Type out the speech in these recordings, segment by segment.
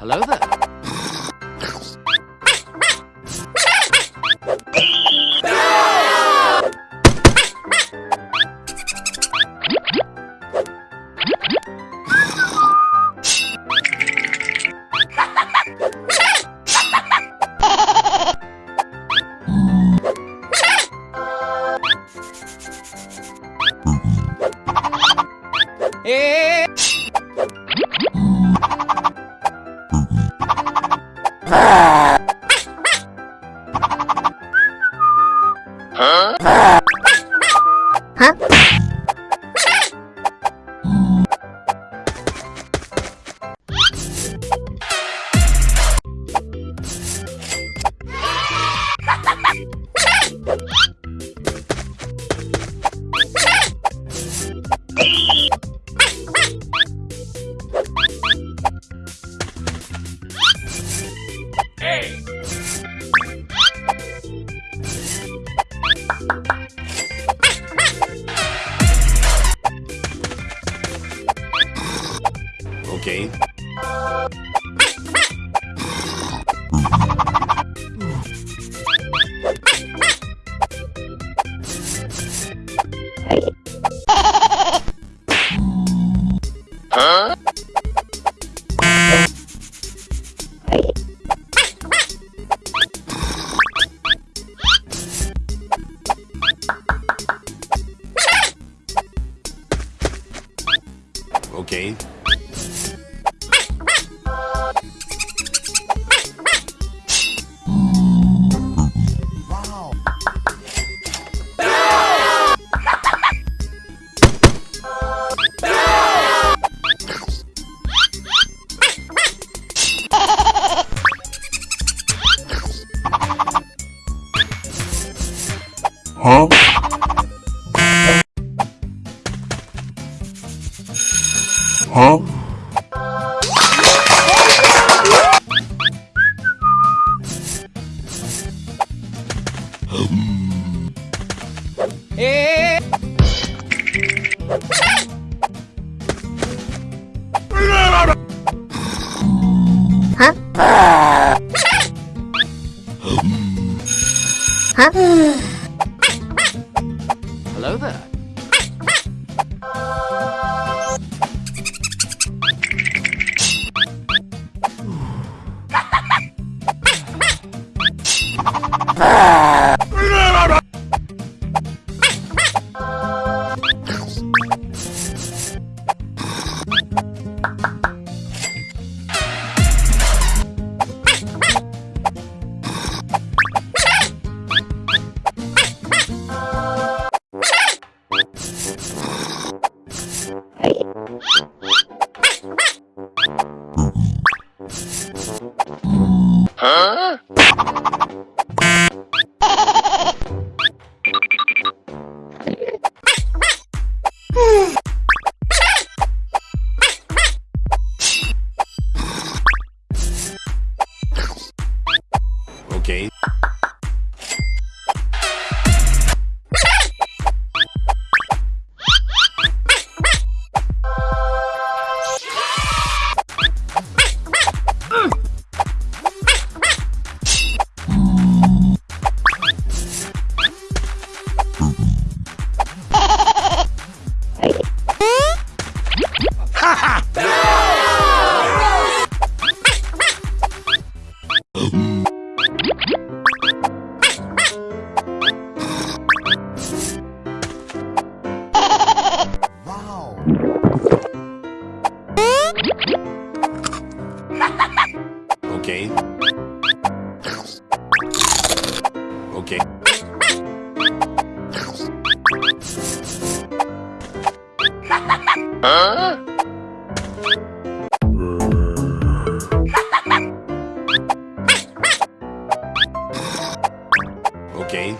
Hello there. Okay. Huh? Hello Okay. Okay.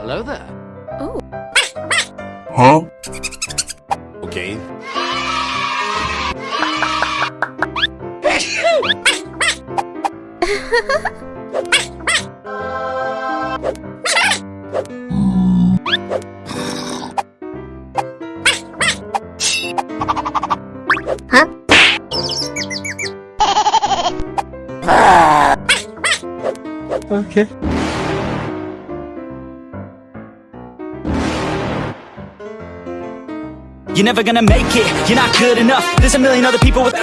Hello there. Oh. Huh? Okay. You're never gonna make it, you're not good enough. There's a million other people with.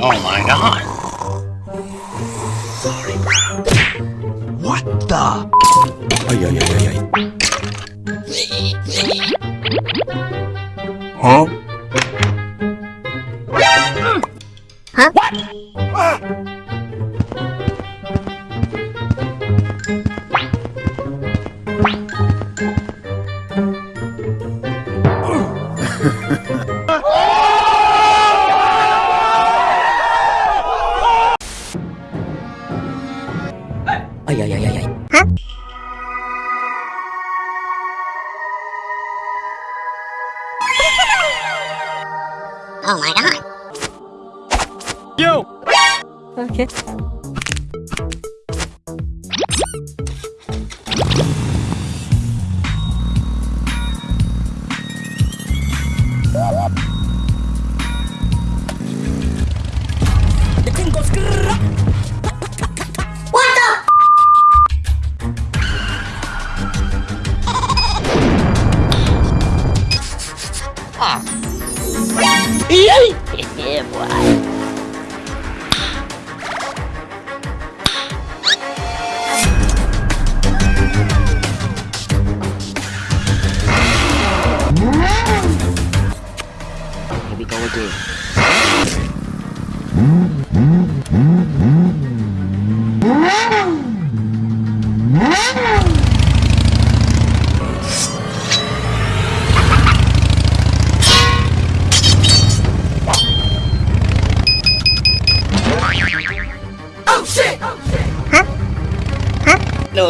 Oh my god. What the? Ay, ay, ay, ay, ay. Huh? Ay, Oh my god. Yo! Okay.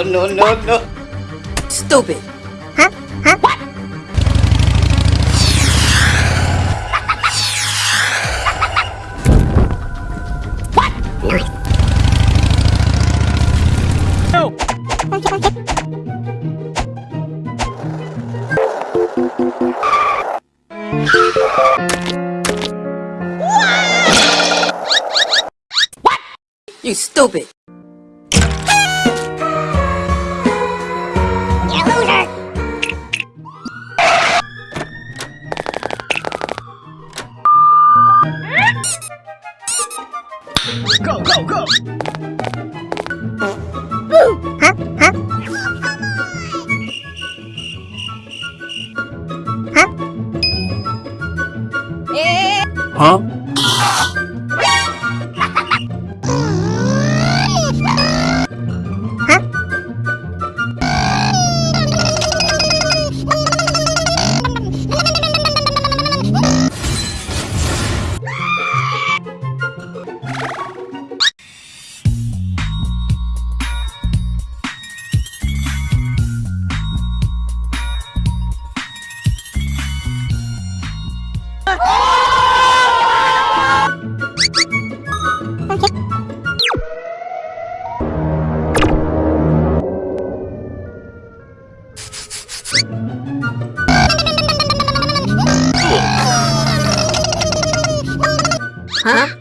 No, no, no, Stupid. Huh? no. Stupid. Yo! You stupid. Go, go, go! Huh? Huh? Huh?